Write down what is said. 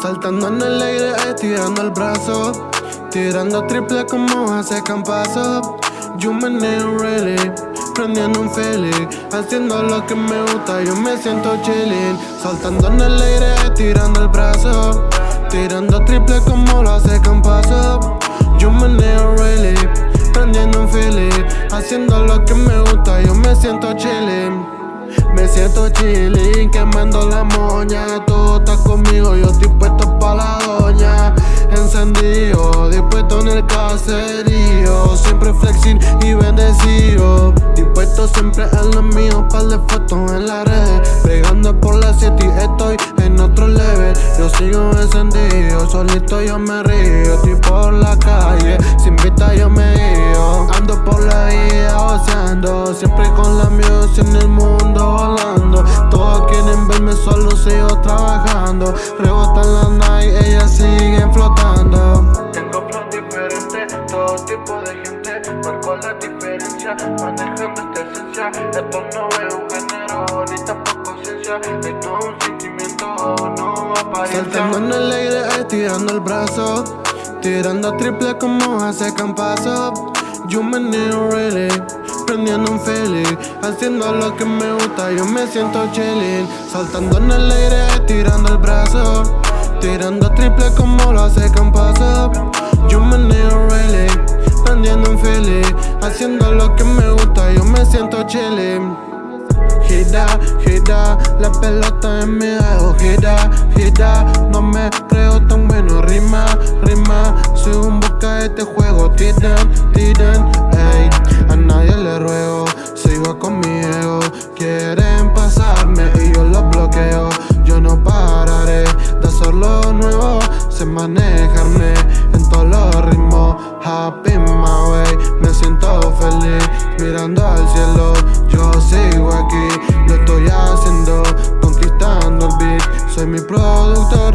Saltando en el aire, estirando el brazo. Tirando triple como hace campazo. Yo meneo really. Prendiendo un feeling Haciendo lo que me gusta, yo me siento chilling. Saltando en el aire, estirando el brazo. Tirando triple como lo hace campazo. Yo meneo really. Prendiendo un feeling Haciendo lo que me gusta, yo me siento chilling. Me siento chilling, quemando la moña. Tú estás conmigo, yo estoy Y bendecido. Dispuesto siempre en lo mío Par de fotos en la red. Pegando por la city, estoy en otro level. Yo sigo encendido, solito yo me río. Estoy por la calle, sin vista yo me guío Ando por la vida oceando Siempre con la music en el mundo volando. Todos quieren verme solo, sigo trabajando. Rebotan la night, ellas siguen flotando. Tengo flow diferente, todo tipo de gente diferencia, manejando esta esencia Esto no es un género, ni tampoco ciencia. Esto es un sentimiento, no apariencia. Saltando en el aire, estirando el brazo. Tirando triple como hace campazo. Yo me niego really. Prendiendo un feeling Haciendo lo que me gusta, yo me siento chilling. Saltando en el aire, tirando el brazo. Tirando triple como lo hace campazo. Yo me niego really Prendiendo un feeling Haciendo lo que me gusta, yo me siento chilling Gira, gira, la pelota en mi dedo Gira, gira, no me creo tan bueno Rima, rima, soy un boca de este juego Tiran, tiran, ey. A nadie le ruego, sigo con mi Quieren pasarme y yo los bloqueo Yo no pararé de hacer lo nuevo Sé manejarme Soy mi productor,